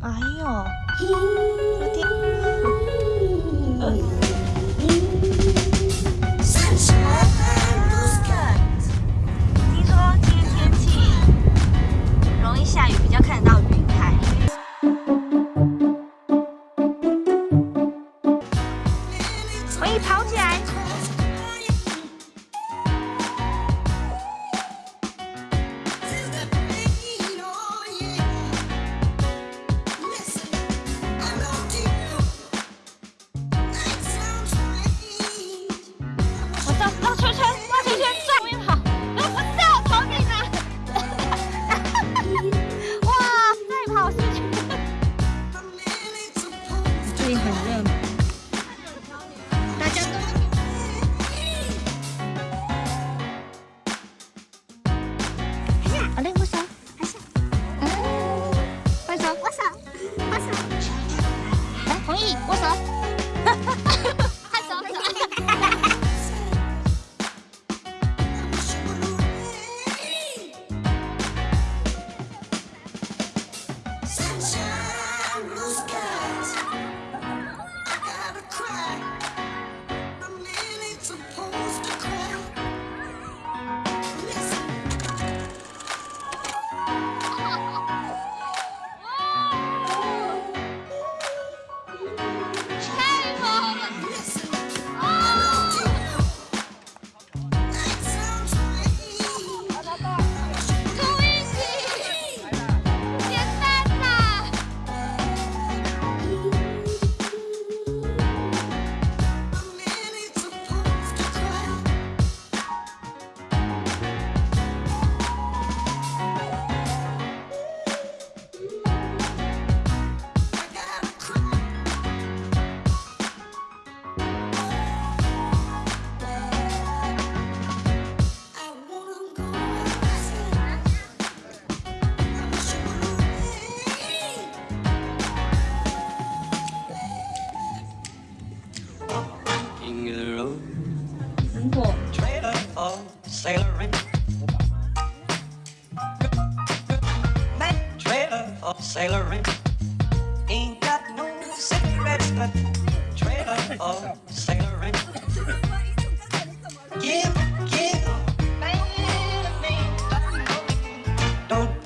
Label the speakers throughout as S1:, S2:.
S1: 哎呦，
S2: of the road, trailer for sailoring. Trailer for sailoring. Ain't got no cigarettes, but trailer for sailoring. Give, me, don't.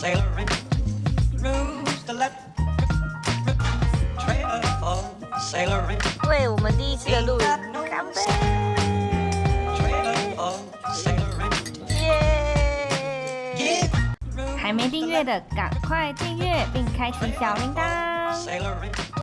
S2: sailoring. Rules the left. Trailer for sailoring.
S1: 为我们第一次的录影干杯！
S2: Trailer for sailoring.
S1: 耶！
S2: Give
S1: 还没订阅的赶快订阅并开启小铃铛。
S2: sailoring.